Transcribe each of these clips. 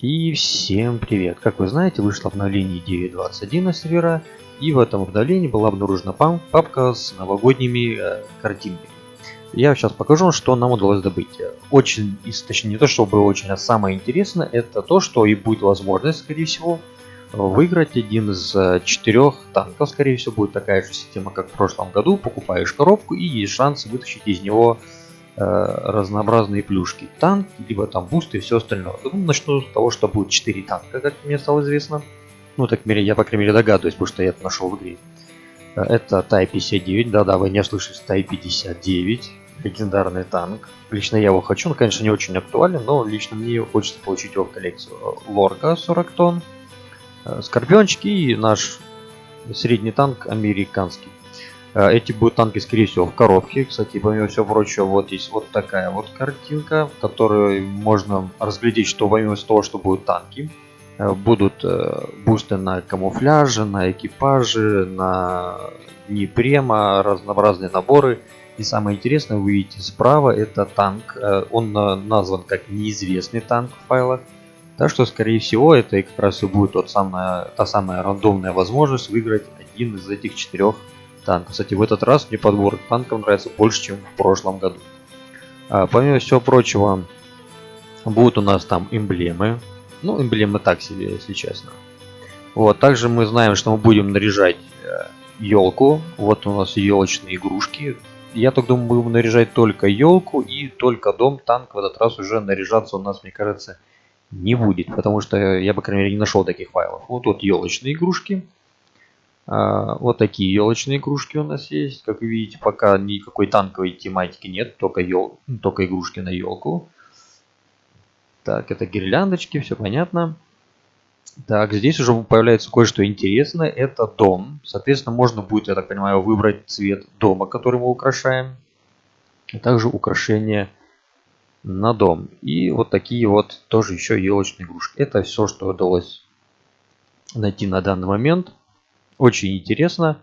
И всем привет! Как вы знаете, вышло обновление 9.21 на сервера, и в этом обновлении была обнаружена папка с новогодними э, картинками. Я сейчас покажу, что нам удалось добыть. Очень, точнее не то, что было очень, а самое интересное, это то, что и будет возможность, скорее всего, выиграть один из э, четырех танков. Скорее всего, будет такая же система, как в прошлом году. Покупаешь коробку и есть шанс вытащить из него разнообразные плюшки. Танк, либо там буст и все остальное. Ну, начну с того, что будет 4 танка, как мне стало известно. Ну, так мере, я, по крайней мере, догадываюсь, потому что я это нашел в игре. Э, это Тай-59, да-да, вы не ослышались, Type-59, легендарный танк. Лично я его хочу, он, конечно, не очень актуален, но лично мне хочется получить его в коллекцию. Лорка 40 тонн, э, Скорпиончики и наш средний танк американский. Э, эти будут танки, скорее всего, в коробке. Кстати, помимо всего прочего, вот есть вот такая вот картинка, в которой можно разглядеть, что помимо того, что будут танки, э, будут э, бусты на камуфляже, на экипаже, на дни према, разнообразные наборы. И самое интересное, вы видите справа, это танк. Он назван как неизвестный танк в файлах. Так что, скорее всего, это как раз и будет тот самая, та самая рандомная возможность выиграть один из этих четырех танк. Кстати, в этот раз мне подбор танков нравится больше, чем в прошлом году. А, помимо всего прочего, будут у нас там эмблемы. Ну, эмблемы так себе, если честно. Вот, также мы знаем, что мы будем наряжать елку. Э, вот у нас елочные игрушки. Я так думаю, будем наряжать только елку и только дом. Танк в этот раз уже наряжаться у нас, мне кажется, не будет. Потому что я, по крайней мере, не нашел таких файлов. Вот тут елочные игрушки. А, вот такие елочные игрушки у нас есть. Как видите, пока никакой танковой тематики нет, только, ел... только игрушки на елку. Так, это гирляндочки, все понятно. Так, здесь уже появляется кое-что интересное. Это дом. Соответственно, можно будет, я так понимаю, выбрать цвет дома, который мы украшаем. А также украшения на дом. И вот такие вот тоже еще елочные игрушки. Это все, что удалось найти на данный момент. Очень интересно.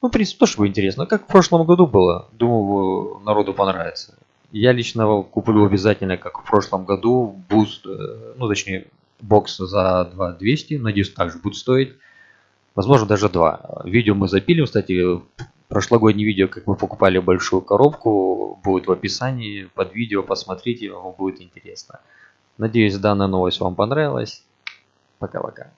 Ну, в принципе, тоже интересно. Как в прошлом году было. Думаю, народу понравится. Я лично куплю обязательно, как в прошлом году, буст, э, ну, точнее, бокс за 2200. Надеюсь, также будет стоить. Возможно, даже два. Видео мы запилим, кстати, прошлогоднее видео, как мы покупали большую коробку, будет в описании под видео, посмотрите, вам будет интересно. Надеюсь, данная новость вам понравилась. Пока-пока.